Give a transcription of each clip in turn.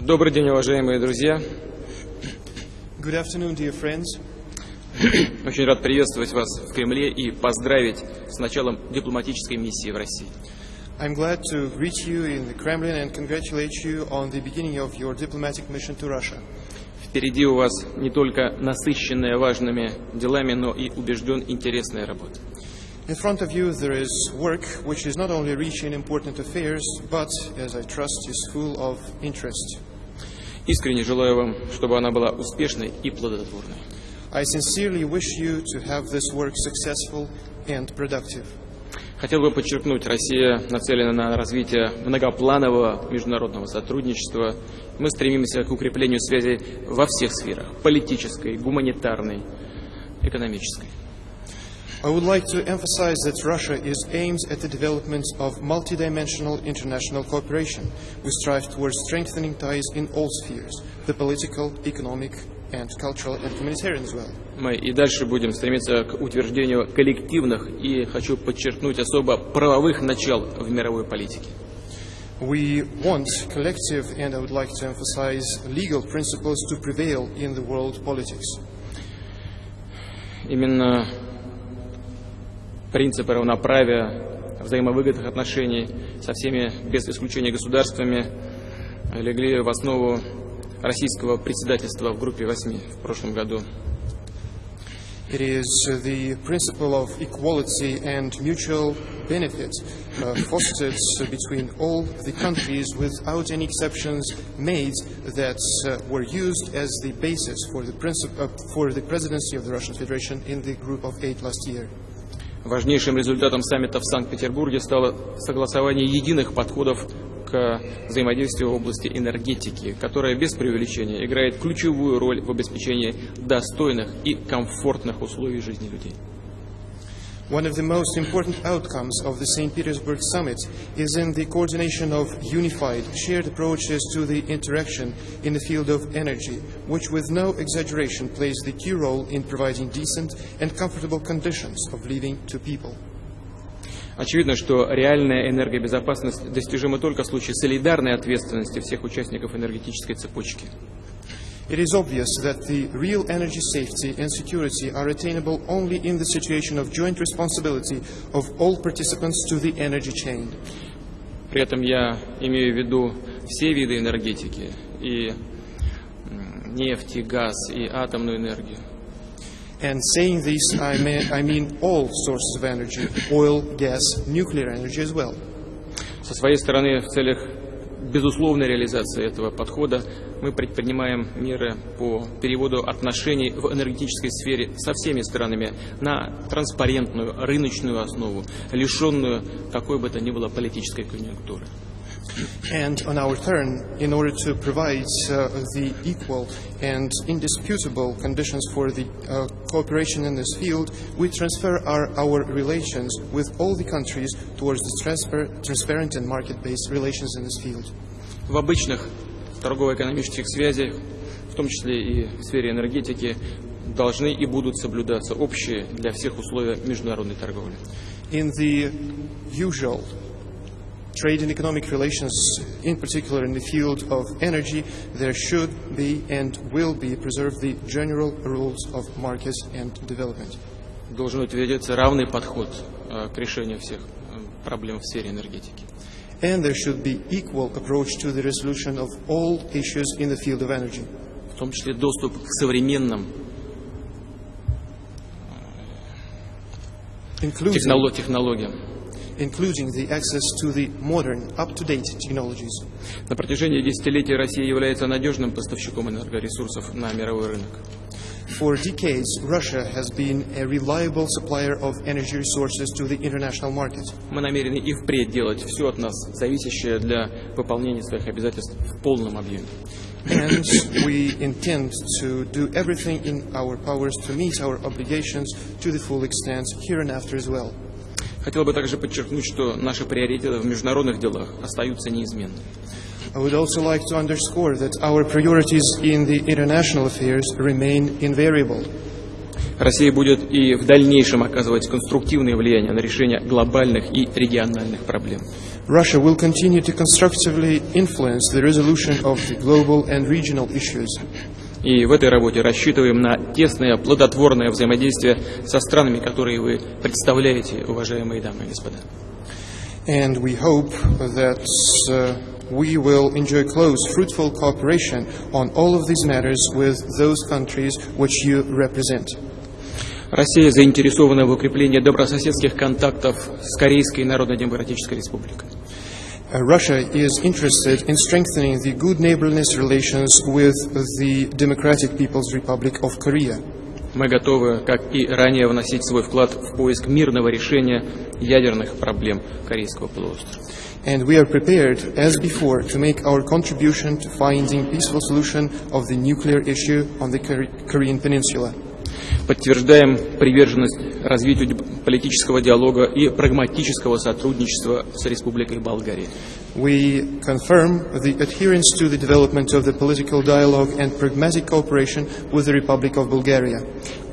Добрый день, уважаемые друзья. Good afternoon, dear friends. Очень рад приветствовать вас в Кремле и поздравить с началом дипломатической миссии в России. I'm glad to greet you in the Kremlin and congratulate you on the beginning of your diplomatic mission to Russia. Впереди у вас не только насыщенная важными делами, но и убежден интересная работа. In front of you, there is work which is not only rich in important affairs, but, as I trust, is full of interest. Искренне желаю вам, чтобы она была успешной и плодотворной. I sincerely wish you to have this work successful and productive. Хотел бы подчеркнуть, Россия нацелена на развитие многопланового международного сотрудничества. Мы стремимся к укреплению связей во всех сферах – политической, гуманитарной, экономической. I would like to emphasize that Russia is aimed at the development of multidimensional international cooperation. We strive towards strengthening ties in all spheres the political, economic, and cultural and humanitarian as well. Мы и дальше будем стремиться к утверждению коллективных и, хочу подчеркнуть, особо правовых начал в мировой политике. We want collective, and I would like to emphasize legal principles to prevail in the world politics. Именно принципы равноправия, взаимовыгодных отношений со всеми, без исключения государствами, легли в основу российского председательства в группе восьми в прошлом году. It is uh, the principle of equality and mutual benefit uh, fostered uh, between all the countries without any exceptions made that uh, were used as the basis for the, uh, for the presidency of the Russian Federation in the group of eight last year. Важнейшим результатом саммита в Санкт-Петербурге стало согласование единых подходов к взаимодействию в области энергетики, которая без преувеличения играет ключевую роль в обеспечении достойных и комфортных условий жизни людей. One of the most important outcomes of the St. Petersburg summit is in the coordination of unified, shared approaches to the interaction in the field of energy, which, with no exaggeration, plays the key role in providing decent and comfortable conditions of living to people. Очевидно, что реальная энергобезопасность достижима только в случае солидарной ответственности всех участников энергетической цепочки. It is obvious that the real energy safety and security are attainable only in the situation of joint responsibility of all participants to the energy chain. При этом я имею в виду все виды энергетики, и м, нефть, и газ, и атомную энергию. And saying this, I mean, I mean all sources of energy oil, gas, nuclear energy as well. Со своей стороны, в целях безусловной реализации этого подхода мы предпринимаем меры по переводу отношений в энергетической сфере со всеми странами на транспарентную рыночную основу, лишенную какой бы то ни было политической конъюнктуры. And on our turn, in order to provide uh, the equal and indisputable conditions for the uh, cooperation in this field, we transfer our, our relations with all the countries towards the transfer, transparent and market-based relations in this field. В обычных торгово-экономических связях, в том числе и в сфере энергетики, должны и будут соблюдаться общие для всех условия международной торговли. In the usual trade and economic relations, in particular in the field of energy, there should be and will be preserved the general rules of market and development. Должен утвердиться равный подход э, к решению всех э, проблем в сфере энергетики. And there should be equal approach to the resolution of all issues in the field of energy, в том числе доступ к современным including, техноло- технологиям. including the access to the modern, up-to-date technologies. На протяжении десятилетий Россия является надежным поставщиком энергоресурсов на мировой рынок. For decades, Russia has been a reliable supplier of energy resources to the international market. Мы намерены и впредь делать все от нас зависящее для выполнения своих обязательств в полном объеме. And we intend to do everything in our powers to meet our obligations to the full extent here and after as well. Хотел бы также подчеркнуть, что наши приоритеты в международных делах остаются неизменными. I would also like to underscore that our priorities in the international affairs remain invariable. Россия будет и в дальнейшем оказывать конструктивное влияние на решение глобальных и региональных проблем. Russia will continue to constructively influence the resolution of the global and regional issues. И в этой работе рассчитываем на тесное, плодотворное взаимодействие со странами, которые вы представляете, уважаемые дамы и господа. And we hope that uh, we will enjoy close, fruitful cooperation on all of these matters with those countries which you represent. Россия заинтересована в укреплении добрососедских контактов с Корейской Народно-Демократической Республикой. Uh, Russia is interested in strengthening the good neighborliness relations with the Democratic People's Republic of Korea. Мы готовы, как и ранее, вносить свой вклад в поиск мирного решения ядерных проблем Корейского полуострова. And we are prepared, as before, to make our contribution to finding peaceful solution of the nuclear issue on the Kore- Korean Peninsula. Подтверждаем приверженность развитию политического диалога и прагматического сотрудничества с Республикой Болгария. We confirm the adherence to the development of the political dialogue and pragmatic cooperation with the Republic of Bulgaria.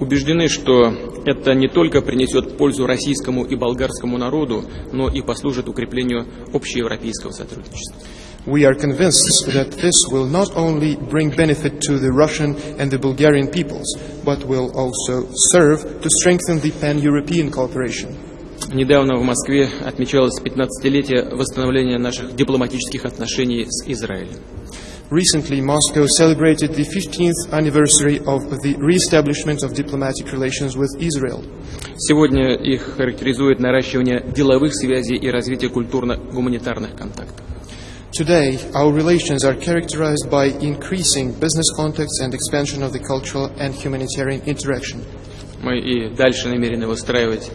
Убеждены, что это не только принесет пользу российскому и болгарскому народу, но и послужит укреплению общеевропейского сотрудничества. We are convinced that this will not only bring benefit to the Russian and the Bulgarian peoples, but will also serve to strengthen the pan-European cooperation. Недавно в Москве отмечалось 15-летие восстановления наших дипломатических отношений с Израилем. Recently, Moscow celebrated the 15th anniversary of the re-establishment of diplomatic relations with Israel. Сегодня их характеризует наращивание деловых связей и развитие культурно-гуманитарных контактов. Today, our relations are characterized by increasing business contacts and expansion of the cultural and humanitarian interaction. Мы и дальше намерены выстраивать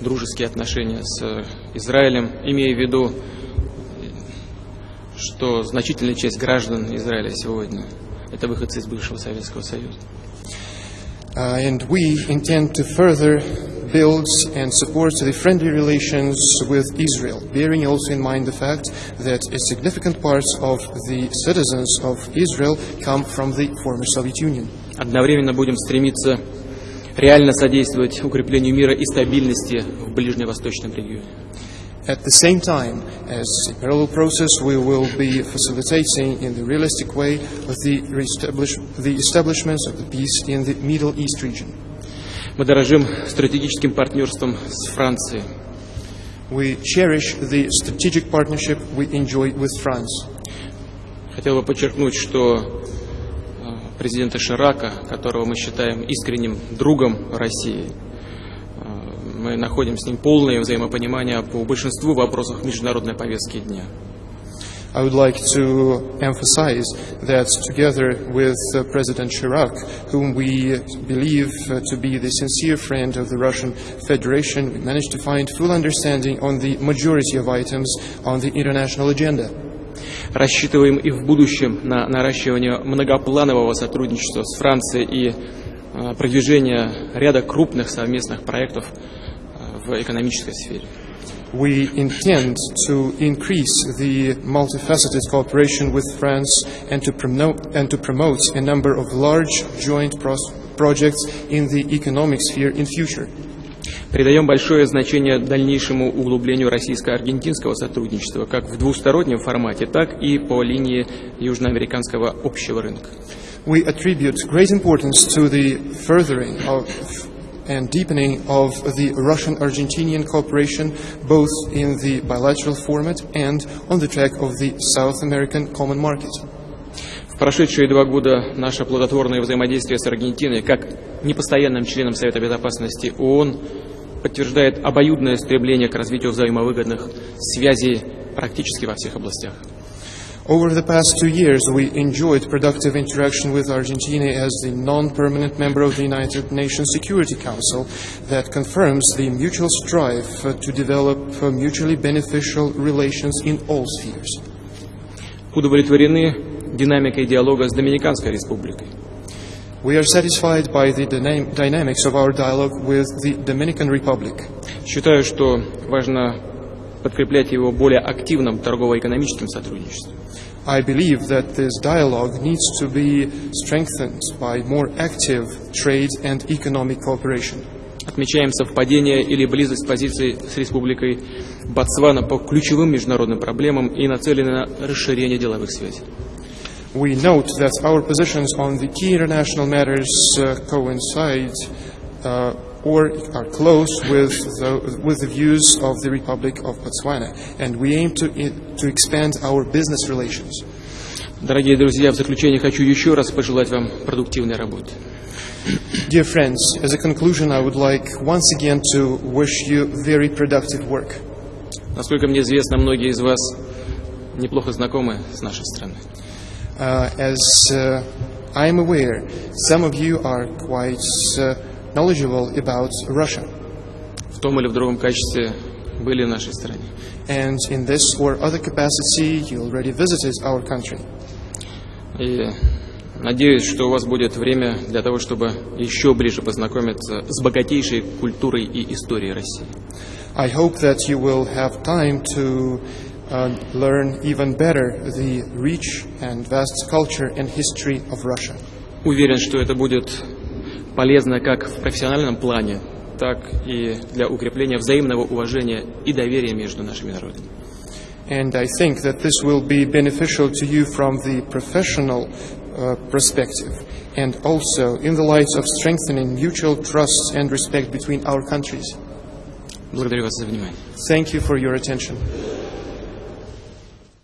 дружеские отношения с э, Израилем, имея в виду, что значительная часть граждан Израиля сегодня – это выходцы из бывшего Советского Союза. Uh, and we intend to further build and support the friendly relations with Israel, bearing also in mind the fact that a significant part of the citizens of Israel come from the former Soviet Union. Одновременно будем стремиться реально содействовать укреплению мира и стабильности в ближневосточном регионе. At the same time, as a parallel process, we will be facilitating in the realistic way the, reestablish- the establishment of the peace in the Middle East region. Мы дорожим стратегическим партнерством с Францией. We cherish the strategic partnership we enjoy with France. Хотел бы подчеркнуть, что э, президента Ширака, которого мы считаем искренним другом России, э, мы находим с ним полное взаимопонимание по большинству вопросов международной повестки дня. I would like to emphasize that together with uh, President Chirac, whom we believe uh, to be the sincere friend of the Russian Federation, we managed to find full understanding on the majority of items on the international agenda. Рассчитываем и в будущем на наращивание многопланового сотрудничества с Францией и э, продвижение ряда крупных совместных проектов э, в экономической сфере. We intend to increase the multifaceted cooperation with France and to promote, and to promote a number of large joint pros- projects in the economic sphere in future. Придаем большое значение дальнейшему углублению российско-аргентинского сотрудничества как в двустороннем формате, так и по линии южноамериканского общего рынка. We attribute great importance to the furthering of and deepening of the Russian-Argentinian cooperation both in the bilateral format and on the track of the South American Common Market. В прошедшие два года наше плодотворное взаимодействие с Аргентиной, как непостоянным членом Совета Безопасности ООН, подтверждает обоюдное стремление к развитию взаимовыгодных связей практически во всех областях. Over the past two years, we enjoyed productive interaction with Argentina as the non-permanent member of the United Nations Security Council that confirms the mutual strive uh, to develop uh, mutually beneficial relations in all spheres. Удовлетворены динамикой диалога с Доминиканской Республикой. We are satisfied by the dynam- dynamics of our dialogue with the Dominican Republic. Считаю, что важно подкреплять его более активным торгово-экономическим сотрудничеством. I believe that this dialogue needs to be strengthened by more active trade and economic cooperation. Отмечаем совпадение или близость позиций с Республикой Ботсвана по ключевым международным проблемам и нацелены на расширение деловых связей. We note that our positions on the key international matters uh, coincide uh, or are close with the, with the views of the Republic of Botswana, and we aim to, to expand our business relations. Дорогие друзья, в заключение хочу еще раз пожелать вам продуктивной работы. Dear friends, as a conclusion, I would like once again to wish you very productive work. Насколько мне известно, многие из вас неплохо знакомы с нашей страной. Uh, as uh, I am aware, some of you are quite uh, knowledgeable about Russia, В том или в другом качестве были в нашей стране. and in this or other capacity, you already visited our country. И надеюсь, что у вас будет время для того, чтобы еще ближе познакомиться с богатейшей культурой и историей России. I hope that you will have time to uh, learn even better the rich and vast culture and history of Russia. Уверен, что это будет полезно как в профессиональном плане, так и для укрепления взаимного уважения и доверия между нашими народами. And I think that this will be beneficial to you from the professional uh, perspective and also in the light of strengthening mutual trust and respect between our countries. Благодарю вас за внимание. Thank you for your attention.